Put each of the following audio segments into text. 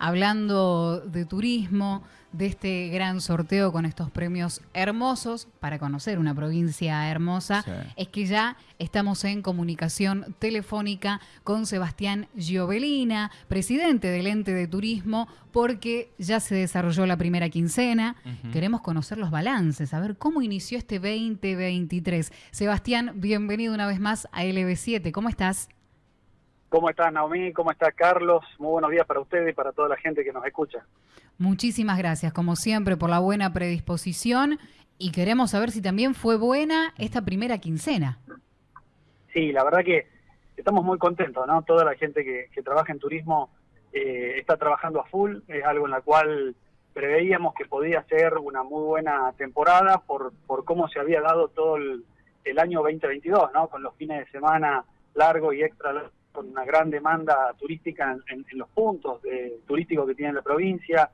hablando de turismo, de este gran sorteo con estos premios hermosos para conocer una provincia hermosa, es que ya estamos en comunicación telefónica con Sebastián Giovelina, presidente del ente de turismo, porque ya se desarrolló la primera quincena. Queremos conocer los balances, a ver cómo inició este 2023. Sebastián, bienvenido una vez más a LB7. ¿Cómo estás? ¿Cómo estás, Naomi? ¿Cómo está Carlos? Muy buenos días para ustedes y para toda la gente que nos escucha. Muchísimas gracias, como siempre, por la buena predisposición y queremos saber si también fue buena esta primera quincena. Sí, la verdad que estamos muy contentos, ¿no? Toda la gente que, trabaja en turismo eh, está trabajando a full, es algo en la cual preveíamos que podía ser una muy buena temporada por, por cómo se había dado todo el, año 2022, ¿no? Con los fines de semana largos y extra con una gran demanda turística en, los puntos de, turísticos que tiene la provincia,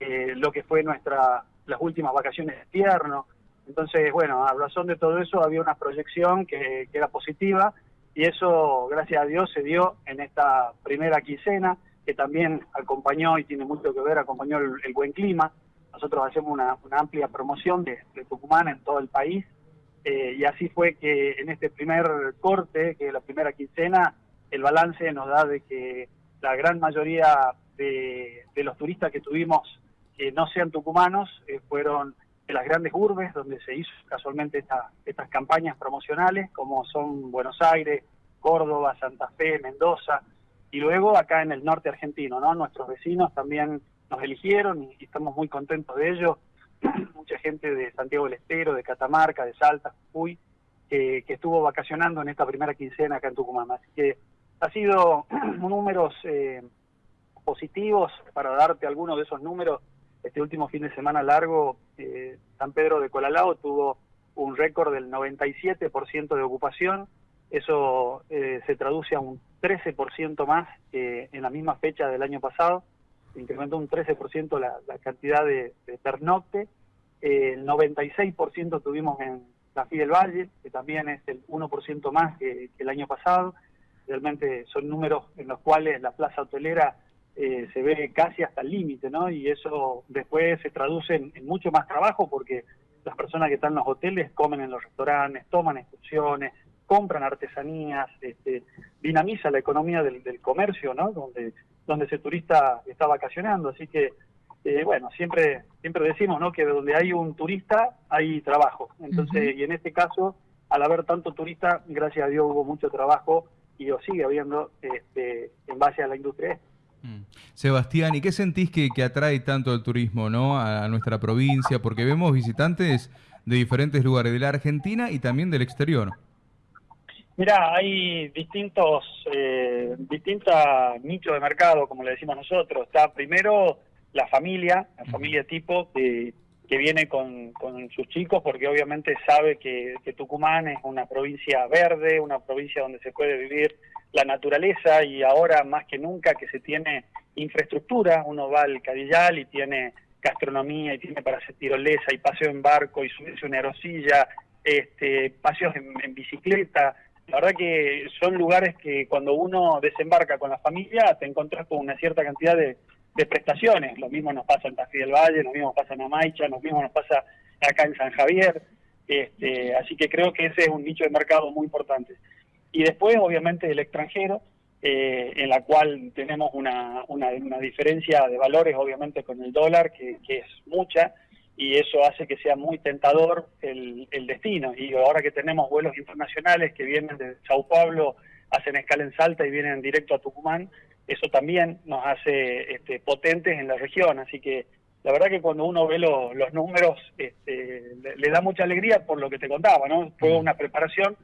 eh, lo que fue nuestra las últimas vacaciones de invierno. Entonces, bueno, a razón de todo eso había una proyección que, era positiva y eso, gracias a Dios, se dio en esta primera quincena, que también acompañó y tiene mucho que ver, acompañó el, buen clima. Nosotros hacemos una, amplia promoción de, Tucumán en todo el país eh, y así fue que en este primer corte, que es la primera quincena, el balance nos da de que la gran mayoría de, los turistas que tuvimos que no sean tucumanos eh, fueron de las grandes urbes donde se hizo casualmente esta, estas campañas promocionales, como son Buenos Aires, Córdoba, Santa Fe, Mendoza, y luego acá en el norte argentino, ¿no? Nuestros vecinos también nos eligieron y, estamos muy contentos de ello. Mucha gente de Santiago del Estero, de Catamarca, de Salta, Jujuy, que estuvo vacacionando en esta primera quincena acá en Tucumán. Así que ha sido números eh, positivos para darte algunos de esos números este último fin de semana largo, eh, San Pedro de Colalao tuvo un récord del 97% de ocupación. Eso eh, se traduce a un 13% más que en la misma fecha del año pasado. Incrementó un 13% la, la, cantidad de, pernocte. Eh, el 96% tuvimos en la del Valle, que también es el 1% más que el año pasado. Realmente son números en los cuales la plaza hotelera eh, se ve casi hasta el límite, ¿no? Y eso después se traduce en, mucho más trabajo porque las personas que están en los hoteles comen en los restaurantes, toman excursiones, compran artesanías, este, dinamiza la economía del, comercio, ¿no? Donde, donde ese turista está vacacionando. Así que, eh, bueno, siempre, siempre decimos, ¿no? Que donde hay un turista hay trabajo. Entonces, y en este caso, al haber tanto turista, gracias a Dios hubo mucho trabajo y lo sigue habiendo este, en base a la industria. Mm. Sebastián, ¿y qué sentís que, atrae tanto el turismo ¿no? a, nuestra provincia? Porque vemos visitantes de diferentes lugares de la Argentina y también del exterior. Mira, hay distintos eh, distintos nichos de mercado, como le decimos nosotros. Está primero la familia, la familia tipo que, que viene con, con, sus chicos porque obviamente sabe que, que Tucumán es una provincia verde, una provincia donde se puede vivir la naturaleza y ahora más que nunca que se tiene infraestructura, uno va al Cadillal y tiene gastronomía y tiene para hacer tirolesa y paseo en barco y subirse una aerosilla, este, paseos en, bicicleta. La verdad que son lugares que cuando uno desembarca con la familia te encuentras con una cierta cantidad de, prestaciones. Lo mismo nos pasa en Tafí del Valle, lo mismo pasa en Amaicha, lo mismo nos pasa acá en San Javier. Este, así que creo que ese es un nicho de mercado muy importante. Y después, obviamente, el extranjero, eh, en la cual tenemos una, una, diferencia de valores, obviamente, con el dólar, que, es mucha, y eso hace que sea muy tentador el, el, destino. Y ahora que tenemos vuelos internacionales que vienen de Sao Paulo, hacen escala en Salta y vienen directo a Tucumán, eso también nos hace este, potentes en la región. Así que la verdad que cuando uno ve los números, este, le, le, da mucha alegría por lo que te contaba, ¿no? Fue una preparación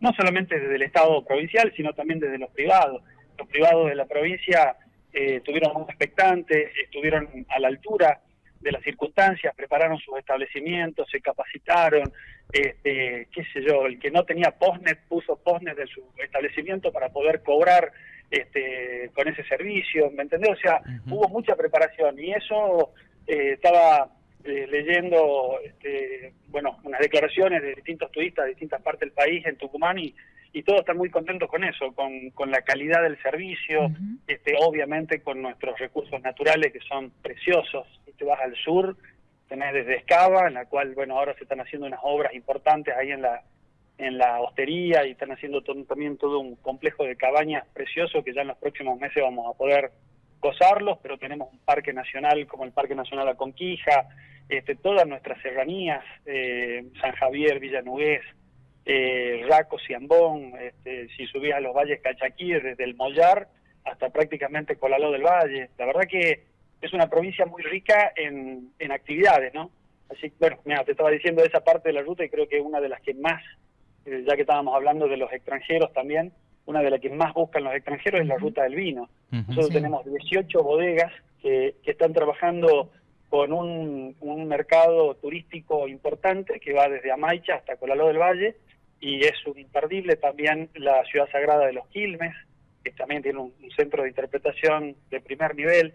no solamente desde el Estado provincial, sino también desde los privados. Los privados de la provincia eh, estuvieron muy expectantes, estuvieron a la altura de las circunstancias, prepararon sus establecimientos, se capacitaron, este, qué sé yo, el que no tenía postnet puso postnet de su establecimiento para poder cobrar este, con ese servicio, ¿me entendés? O sea, hubo mucha preparación y eso eh, estaba eh, leyendo este, bueno unas declaraciones de distintos turistas de distintas partes del país en Tucumán y, y todos están muy contentos con eso, con, con la calidad del servicio, este, obviamente con nuestros recursos naturales que son preciosos. Si te vas al sur, tenés desde Escava, en la cual, bueno, ahora se están haciendo unas obras importantes ahí en la en la hostería y están haciendo también todo un complejo de cabañas precioso que ya en los próximos meses vamos a poder gozarlos, pero tenemos un parque nacional como el Parque Nacional Aconquija, este, todas nuestras serranías, eh, San Javier, Villanuez, eh, Raco, Ciambón, este, si subís a los valles Cachaquíes, desde el Mollar hasta prácticamente Colaló del Valle. La verdad que es una provincia muy rica en, en actividades, ¿no? Así bueno, mira, te estaba diciendo esa parte de la ruta y creo que es una de las que más, eh, ya que estábamos hablando de los extranjeros también, una de las que más buscan los extranjeros es la ruta del vino. Nosotros tenemos 18 bodegas que, que están trabajando con un, un, mercado turístico importante que va desde Amaicha hasta Colaló del Valle y es un imperdible también la ciudad sagrada de los Quilmes, que también tiene un, centro de interpretación de primer nivel.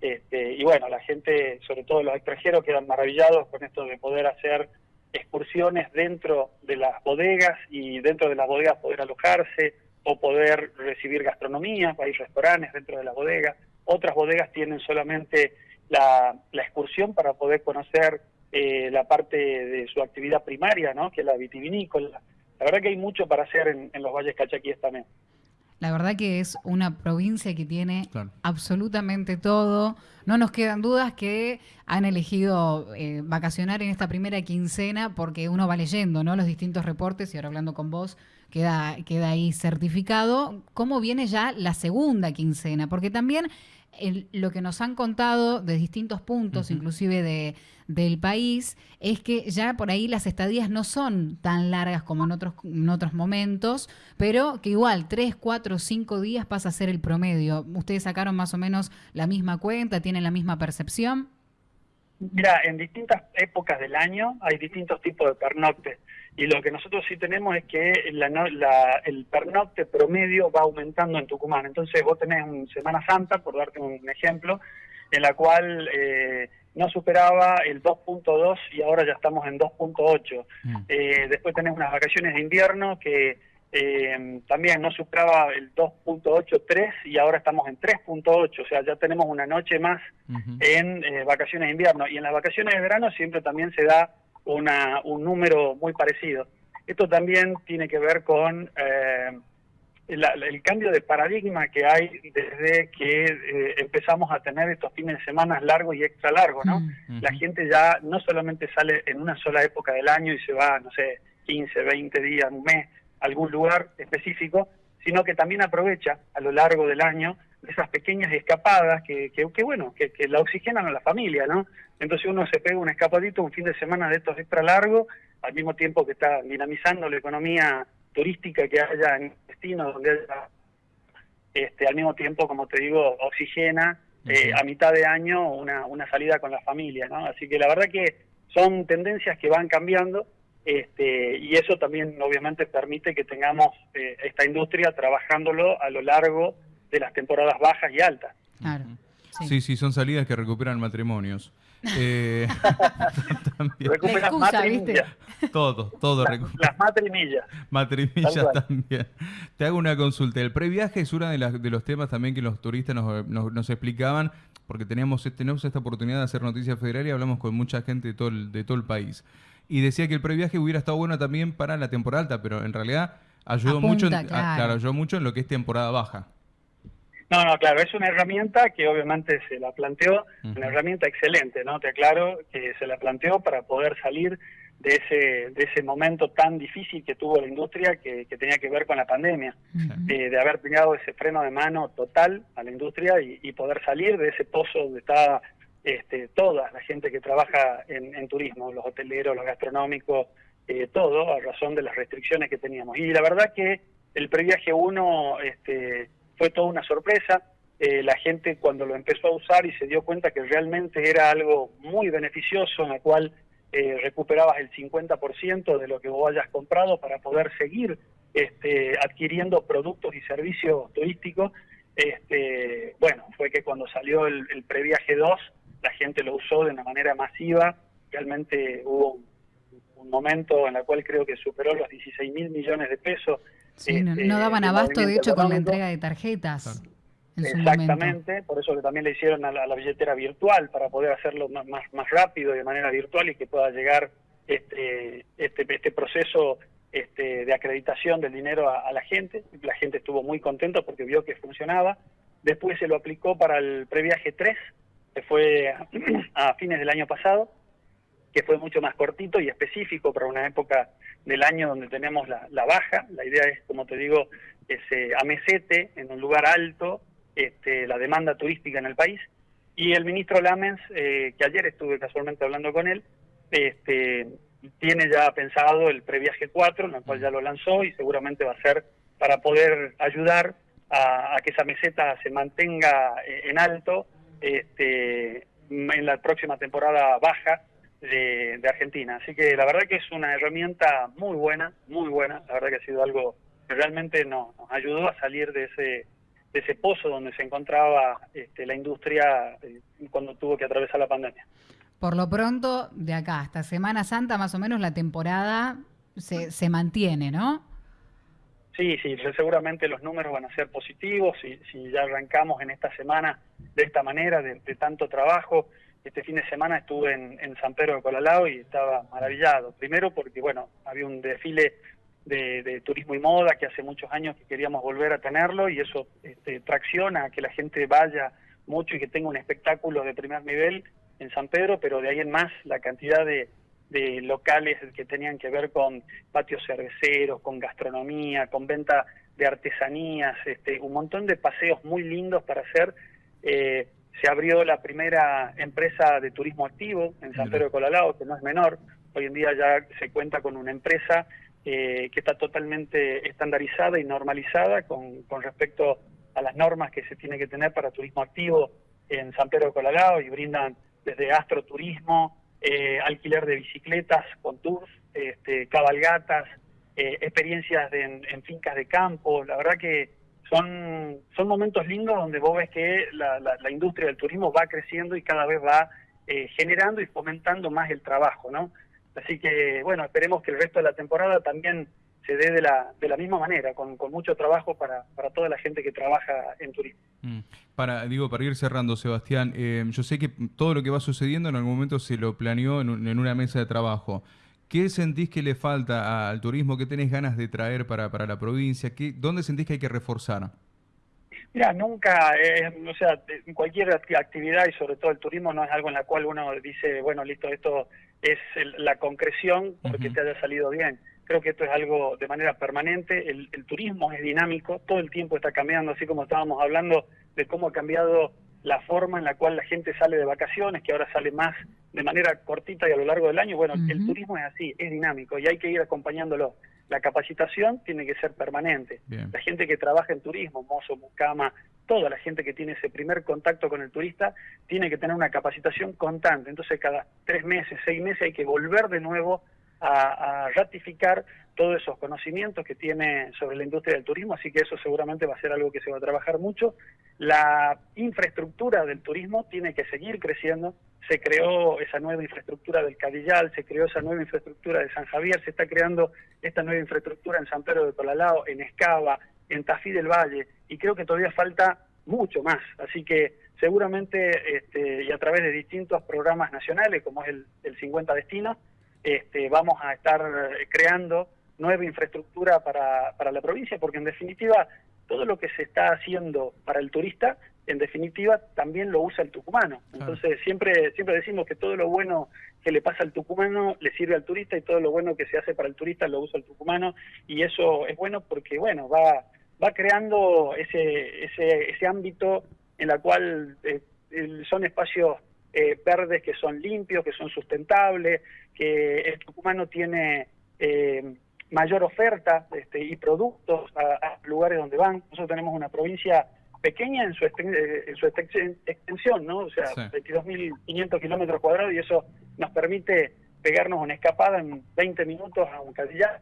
Este, y bueno, la gente, sobre todo los extranjeros, quedan maravillados con esto de poder hacer excursiones dentro de las bodegas y dentro de las bodegas poder alojarse o poder recibir gastronomía, hay restaurantes dentro de las bodegas. Otras bodegas tienen solamente la, la excursión para poder conocer eh, la parte de su actividad primaria, ¿no? que es la vitivinícola. La verdad que hay mucho para hacer en, los valles cachaquíes también. La verdad que es una provincia que tiene absolutamente todo. No nos quedan dudas que han elegido eh, vacacionar en esta primera quincena porque uno va leyendo ¿no? los distintos reportes y ahora hablando con vos queda, queda ahí certificado. ¿Cómo viene ya la segunda quincena? Porque también lo que nos han contado de distintos puntos, inclusive de, del país, es que ya por ahí las estadías no son tan largas como en otros, en otros momentos, pero que igual tres, cuatro, cinco días pasa a ser el promedio. ¿Ustedes sacaron más o menos la misma cuenta? ¿Tienen la misma percepción? Mira, en distintas épocas del año hay distintos tipos de pernoctes. Y lo que nosotros sí tenemos es que el pernocte promedio va aumentando en Tucumán. Entonces vos tenés un Semana Santa, por darte un ejemplo, en la cual eh, no superaba el 2.2 y ahora ya estamos en 2.8. Mm. Eh, después tenés unas vacaciones de invierno que eh, también no superaba el 2.83 y ahora estamos en 3.8, o sea, ya tenemos una noche más en vacaciones de invierno. Y en las vacaciones de verano siempre también se da una, un número muy parecido. Esto también tiene que ver con eh, el, cambio de paradigma que hay desde que eh, empezamos a tener estos fines de semana largos y extra largos, ¿no? Mm. La gente ya no solamente sale en una sola época del año y se va, no sé, 15, 20 días, un mes, a algún lugar específico, sino que también aprovecha a lo largo del año esas pequeñas escapadas que, que, bueno, que, que, la oxigenan a la familia, ¿no? Entonces uno se pega un escapadito, un fin de semana de estos extra largos, al mismo tiempo que está dinamizando la economía turística que haya en destino, donde haya, este, al mismo tiempo, como te digo, oxigena eh, a mitad de año una, una salida con la familia, ¿no? Así que la verdad que son tendencias que van cambiando este, y eso también obviamente permite que tengamos eh, esta industria trabajándolo a lo largo de las temporadas bajas y altas. Claro. Sí. sí, son salidas que recuperan matrimonios. Eh, recuperan matrimillas. Todo, todo. las matrimillas. Matrimillas también. Te hago una consulta. El previaje es uno de, de los temas también que los turistas nos, explicaban, porque teníamos, tenemos esta oportunidad de hacer Noticias Federal y hablamos con mucha gente de todo el, de todo el país. Y decía que el previaje hubiera estado bueno también para la temporada alta, pero en realidad ayudó, mucho, claro, ayudó mucho en lo que es temporada baja. No, no, claro, es una herramienta que obviamente se la planteó, una herramienta excelente, ¿no? Te aclaro que se la planteó para poder salir de ese, de ese momento tan difícil que tuvo la industria que, tenía que ver con la pandemia, eh, de haber pegado ese freno de mano total a la industria y, poder salir de ese pozo donde está este, toda la gente que trabaja en, turismo, los hoteleros, los gastronómicos, eh, todo, a razón de las restricciones que teníamos. Y la verdad que el previaje 1 este, fue toda una sorpresa. Eh, la gente cuando lo empezó a usar y se dio cuenta que realmente era algo muy beneficioso en el cual eh, recuperabas el 50% de lo que vos hayas comprado para poder seguir este, adquiriendo productos y servicios turísticos. Este, bueno, fue que cuando salió el, previaje 2, la gente lo usó de una manera masiva. Realmente hubo un, un momento en el cual creo que superó los 16 mil millones de pesos no, este, daban abasto, de hecho, con la entrega de tarjetas. Exactamente, por eso que también le hicieron a la, billetera virtual, para poder hacerlo más, más, rápido y de manera virtual y que pueda llegar este, este, este proceso este, de acreditación del dinero a, la gente. La gente estuvo muy contenta porque vio que funcionaba. Después se lo aplicó para el previaje 3, que fue a, fines del año pasado, que fue mucho más cortito y específico para una época del año donde tenemos la, baja. La idea es, como te digo, ese amesete en un lugar alto este, la demanda turística en el país. Y el ministro Lamens, eh, que ayer estuve casualmente hablando con él, este, tiene ya pensado el previaje 4, en el cual ya lo lanzó y seguramente va a ser para poder ayudar a, que esa meseta se mantenga eh, en alto este, en la próxima temporada baja de, Argentina. Así que la verdad que es una herramienta muy buena, muy buena. La verdad que ha sido algo que realmente nos, ayudó a salir de ese, de ese pozo donde se encontraba este, la industria eh, cuando tuvo que atravesar la pandemia. Por lo pronto, de acá hasta Semana Santa, más o menos la temporada se, se mantiene, ¿no? Sí, sí, seguramente los números van a ser positivos. Si, si ya arrancamos en esta semana de esta manera, de, tanto trabajo, este fin de semana estuve en, San Pedro de Colalao y estaba maravillado. Primero porque, bueno, había un desfile de, turismo y moda que hace muchos años que queríamos volver a tenerlo y eso este, tracciona a que la gente vaya mucho y que tenga un espectáculo de primer nivel en San Pedro, pero de ahí en más la cantidad de, locales que tenían que ver con patios cerveceros, con gastronomía, con venta de artesanías, este, un montón de paseos muy lindos para hacer. Eh, se abrió la primera empresa de turismo activo en San Pedro de Colalao, que no es menor. Hoy en día ya se cuenta con una empresa eh, que está totalmente estandarizada y normalizada con, con respecto a las normas que se tiene que tener para turismo activo en San Pedro de Colalao y brindan desde astroturismo, eh, alquiler de bicicletas con tours, este, cabalgatas, eh, experiencias en, fincas de campo. La verdad que son, son momentos lindos donde vos ves que la, industria del turismo va creciendo y cada vez va eh, generando y fomentando más el trabajo, ¿no? Así que, bueno, esperemos que el resto de la temporada también se dé de la, de la misma manera, con, mucho trabajo para, para, toda la gente que trabaja en turismo. Mm. Para, digo, para ir cerrando, Sebastián, eh, yo sé que todo lo que va sucediendo en algún momento se lo planeó en, una mesa de trabajo. ¿Qué sentís que le falta al turismo? ¿Qué tenés ganas de traer para, para la provincia? ¿Qué, ¿Dónde sentís que hay que reforzar? Mira, nunca, eh, o sea, cualquier actividad y sobre todo el turismo no es algo en la cual uno dice, bueno, listo, esto es la concreción porque te haya salido bien Creo que esto es algo de manera permanente. El, turismo es dinámico, todo el tiempo está cambiando, así como estábamos hablando de cómo ha cambiado la forma en la cual la gente sale de vacaciones, que ahora sale más de manera cortita y a lo largo del año. Bueno, el turismo es así, es dinámico y hay que ir acompañándolo. La capacitación tiene que ser permanente. La gente que trabaja en turismo, mozo, mucama, toda la gente que tiene ese primer contacto con el turista, tiene que tener una capacitación constante. Entonces, cada tres meses, seis meses hay que volver de nuevo a, ratificar todos esos conocimientos que tiene sobre la industria del turismo, así que eso seguramente va a ser algo que se va a trabajar mucho. La infraestructura del turismo tiene que seguir creciendo, se creó esa nueva infraestructura del Cadillal, se creó esa nueva infraestructura de San Javier, se está creando esta nueva infraestructura en San Pedro de Colalao, en Escava, en Tafí del Valle, y creo que todavía falta mucho más, así que seguramente este, y a través de distintos programas nacionales, como es el, el 50 Destinos, este, vamos a estar eh, creando nueva infraestructura para, para la provincia, porque en definitiva todo lo que se está haciendo para el turista, en definitiva también lo usa el tucumano. Entonces siempre, siempre decimos que todo lo bueno que le pasa al tucumano le sirve al turista y todo lo bueno que se hace para el turista lo usa el tucumano y eso es bueno porque bueno va va creando ese ese, ese ámbito en la cual eh, son espacios eh, verdes que son limpios, que son sustentables, que el tucumano tiene eh, mayor oferta este, y productos a, lugares donde van. Nosotros tenemos una provincia pequeña en su, eh, en su extensión, ¿no? O sea, 22.500 kilómetros cuadrados y eso nos permite pegarnos una escapada en 20 minutos a un Cadillal,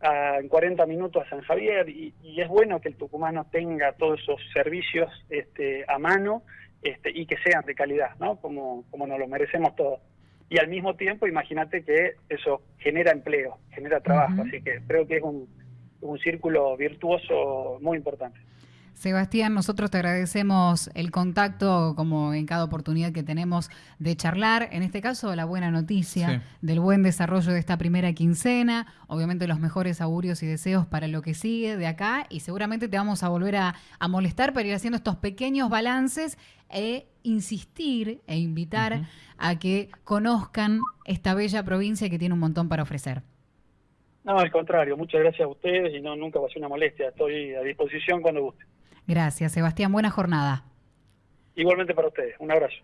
en 40 minutos a San Javier y, y, es bueno que el tucumano tenga todos esos servicios este, a mano este, y que sean de calidad, ¿no? Como, como nos lo merecemos todos. Y al mismo tiempo, imagínate que eso genera empleo, genera trabajo, así que creo que es un, un círculo virtuoso muy importante. Sebastián, nosotros te agradecemos el contacto, como en cada oportunidad que tenemos de charlar. En este caso, la buena noticia del buen desarrollo de esta primera quincena. Obviamente, los mejores augurios y deseos para lo que sigue de acá. Y seguramente te vamos a volver a, molestar para ir haciendo estos pequeños balances e insistir e invitar a que conozcan esta bella provincia que tiene un montón para ofrecer. No, al contrario, muchas gracias a ustedes y no nunca va a ser una molestia. Estoy a disposición cuando guste. Gracias, Sebastián. Buena jornada. Igualmente para ustedes. Un abrazo.